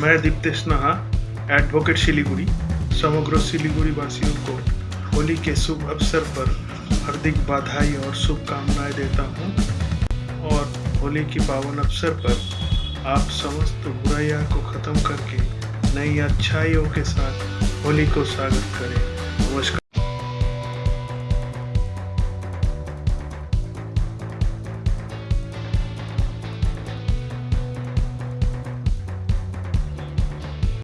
मैं दीप्तेश नहा एडवोकेट शिलीगुड़ी समग्र शिलीगुड़ी वासियों को होली के शुभ अवसर पर हार्दिक बधाई और शुभकामनाएँ देता हूँ और होली के पावन अवसर पर आप समस्त बुराइयों को ख़त्म करके नई अच्छाइयों के साथ होली को स्वागत करें।